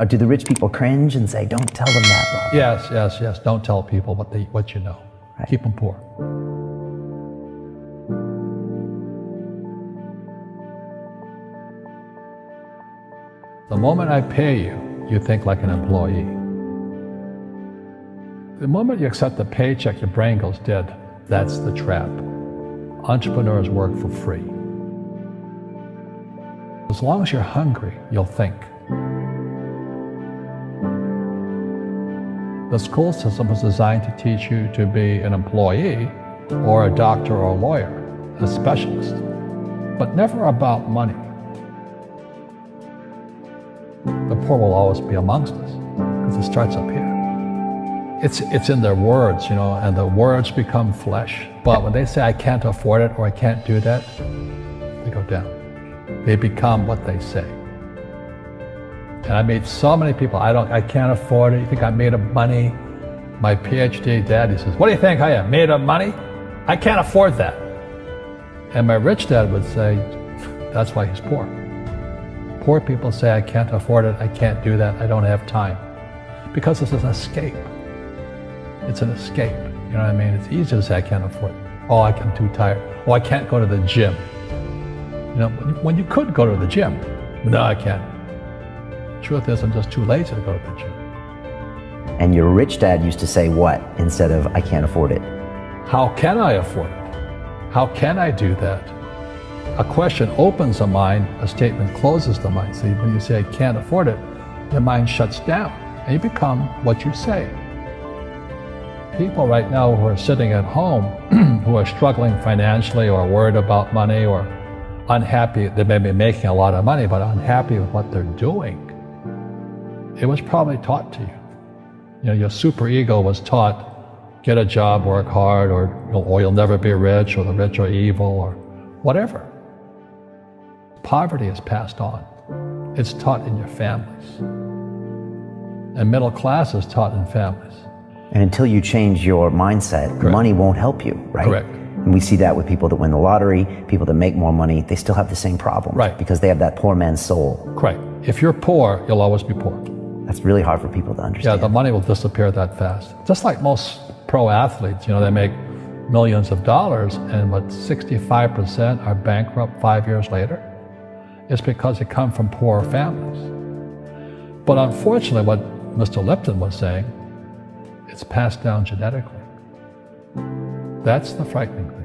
Or do the rich people cringe and say, don't tell them that, Rob? Yes, yes, yes. Don't tell people what, they, what you know. Right. Keep them poor. The moment I pay you, you think like an employee. The moment you accept the paycheck, your brain goes dead. That's the trap. Entrepreneurs work for free. As long as you're hungry, you'll think. The school system was designed to teach you to be an employee or a doctor or a lawyer, a specialist, but never about money. The poor will always be amongst us because it starts up here. It's, it's in their words, you know, and the words become flesh. But when they say, I can't afford it or I can't do that, they go down. They become what they say. And I meet so many people, I don't, I can't afford it. You think I'm made of money? My PhD dad, he says, what do you think I am, made of money? I can't afford that. And my rich dad would say, that's why he's poor. Poor people say, I can't afford it, I can't do that, I don't have time. Because it's an escape. It's an escape. You know what I mean? It's easy to say, I can't afford it. Oh, I'm too tired. Oh, I can't go to the gym. You know, when you could go to the gym. No, I can't. Truth is, I'm just too lazy to go to the gym. And your rich dad used to say what instead of, I can't afford it? How can I afford it? How can I do that? A question opens the mind, a statement closes the mind. See, when you say, I can't afford it, your mind shuts down and you become what you say. People right now who are sitting at home, who are struggling financially or worried about money or unhappy, they may be making a lot of money, but unhappy with what they're doing. It was probably taught to you. You know, your superego was taught, get a job, work hard, or, or you'll never be rich, or the rich are evil, or whatever. Poverty is passed on. It's taught in your families. And middle class is taught in families. And until you change your mindset, Correct. money won't help you, right? Correct. And we see that with people that win the lottery, people that make more money, they still have the same problem. Right. Because they have that poor man's soul. Correct. If you're poor, you'll always be poor. That's really hard for people to understand. Yeah, the money will disappear that fast. Just like most pro athletes, you know, they make millions of dollars and what 65% are bankrupt five years later. It's because they come from poor families. But unfortunately, what Mr. Lipton was saying, it's passed down genetically. That's the frightening thing.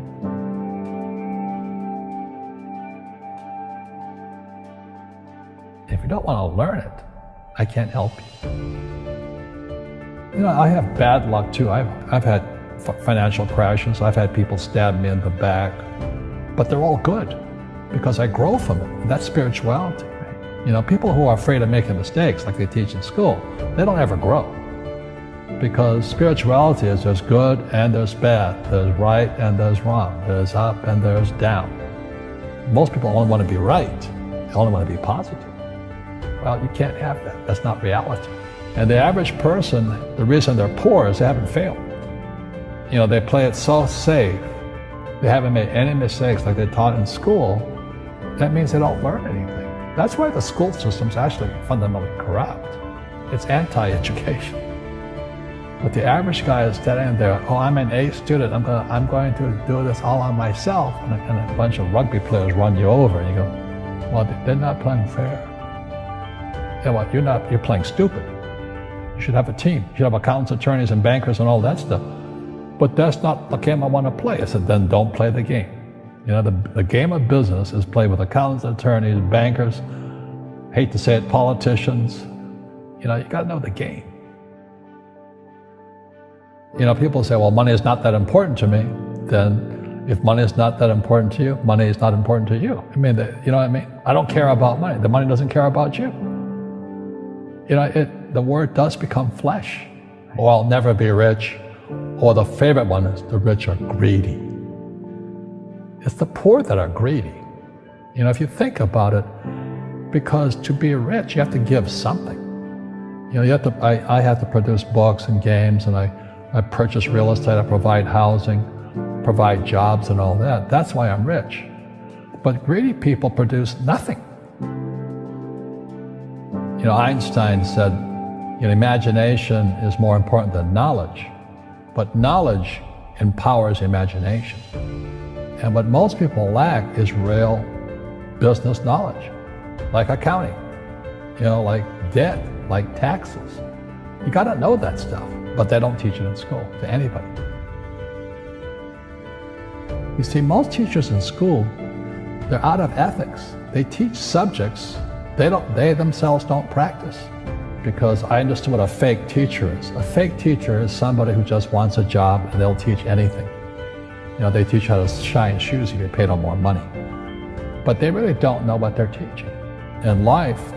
If you don't want to learn it, I can't help you. You know, I have bad luck too. I've, I've had financial crashes. I've had people stab me in the back, but they're all good because I grow from it. That's spirituality. You know, people who are afraid of making mistakes, like they teach in school, they don't ever grow. Because spirituality is there's good and there's bad, there's right and there's wrong, there's up and there's down. Most people only want to be right, they only want to be positive. Well, you can't have that. That's not reality. And the average person, the reason they're poor is they haven't failed. You know, they play it so safe. They haven't made any mistakes like they taught in school. That means they don't learn anything. That's why the school system's actually fundamentally corrupt. It's anti-education. But the average guy is standing there, oh, I'm an A student, I'm, gonna, I'm going to do this all on myself. And a, and a bunch of rugby players run you over, and you go, well, they're not playing fair. What, you're not, you're playing stupid. You should have a team. You should have accountants, attorneys, and bankers and all that stuff. But that's not the game I want to play. I said, then don't play the game. You know, the, the game of business is played with accountants, attorneys, bankers, hate to say it, politicians. You know, you got to know the game. You know, people say, well, money is not that important to me. Then if money is not that important to you, money is not important to you. I mean, the, you know what I mean? I don't care about money. The money doesn't care about you. You know, it, the word does become flesh. Or I'll never be rich. Or the favorite one is the rich are greedy. It's the poor that are greedy. You know, if you think about it, because to be rich, you have to give something. You know, you have to, I, I have to produce books and games, and I, I purchase real estate, I provide housing, provide jobs and all that. That's why I'm rich. But greedy people produce nothing. You know, Einstein said, you know, imagination is more important than knowledge, but knowledge empowers imagination. And what most people lack is real business knowledge, like accounting, you know, like debt, like taxes. You got to know that stuff, but they don't teach it in school to anybody. You see, most teachers in school, they're out of ethics. They teach subjects they, don't, they themselves don't practice because I understood what a fake teacher is. A fake teacher is somebody who just wants a job and they'll teach anything. You know, they teach how to shine shoes if you pay them more money. But they really don't know what they're teaching. In life,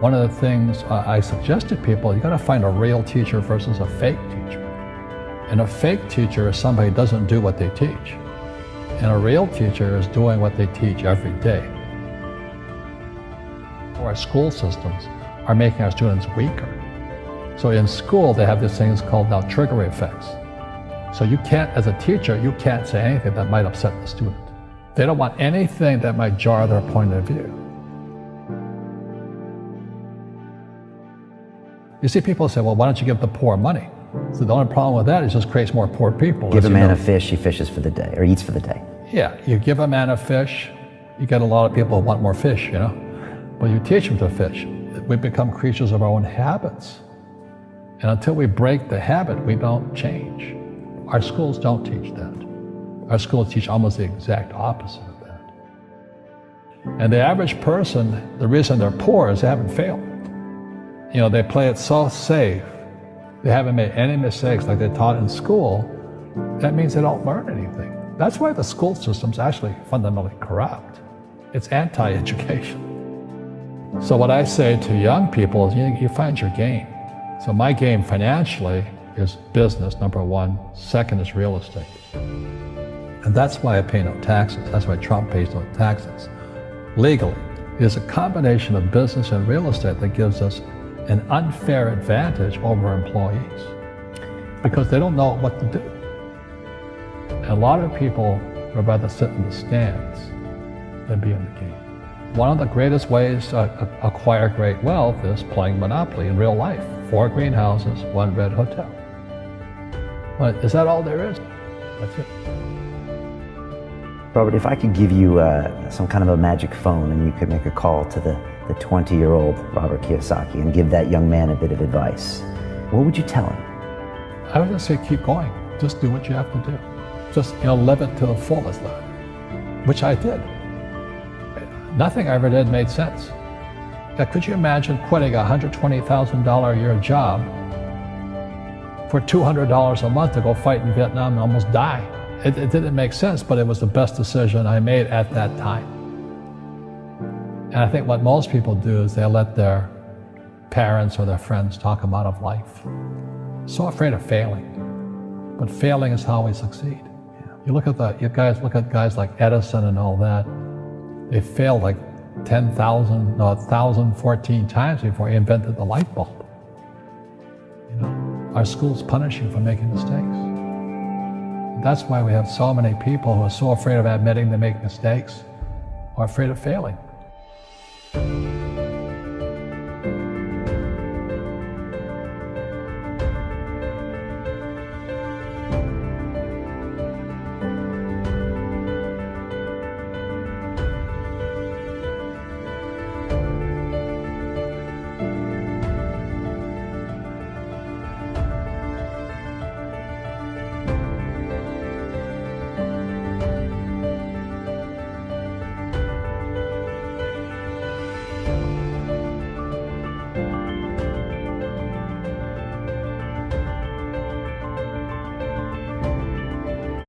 one of the things I suggest to people, you gotta find a real teacher versus a fake teacher. And a fake teacher is somebody who doesn't do what they teach. And a real teacher is doing what they teach every day. Our school systems are making our students weaker. So in school, they have these things called now trigger effects. So you can't, as a teacher, you can't say anything that might upset the student. They don't want anything that might jar their point of view. You see people say, well, why don't you give the poor money? So the only problem with that is it just creates more poor people. Give a man know. a fish, he fishes for the day, or eats for the day. Yeah, you give a man a fish, you get a lot of people who want more fish, you know? But you teach them to fish. We become creatures of our own habits. And until we break the habit, we don't change. Our schools don't teach that. Our schools teach almost the exact opposite of that. And the average person, the reason they're poor is they haven't failed. You know, they play it so safe. They haven't made any mistakes like they taught in school. That means they don't learn anything. That's why the school system's actually fundamentally corrupt. It's anti-education. So what I say to young people is you, you find your game. So my game financially is business, number one. Second is real estate. And that's why I pay no taxes. That's why Trump pays no taxes. Legally, it is a combination of business and real estate that gives us an unfair advantage over employees because they don't know what to do. A lot of people would rather sit in the stands than be in the game. One of the greatest ways to acquire great wealth is playing Monopoly in real life. Four greenhouses, one red hotel. But is that all there is? That's it. Robert, if I could give you uh, some kind of a magic phone and you could make a call to the, the 20 year old Robert Kiyosaki and give that young man a bit of advice, what would you tell him? I would just say keep going. Just do what you have to do. Just you know, live it to the fullest, which I did. Nothing I ever did made sense. Now, could you imagine quitting a $120,000 a year job for $200 a month to go fight in Vietnam and almost die? It, it didn't make sense, but it was the best decision I made at that time. And I think what most people do is they let their parents or their friends talk them out of life. So afraid of failing. But failing is how we succeed. You look at the you guys look at guys like Edison and all that. They failed like 10,000, no, 1,014 times before he invented the light bulb. You know, our schools punish you for making mistakes. That's why we have so many people who are so afraid of admitting they make mistakes or afraid of failing.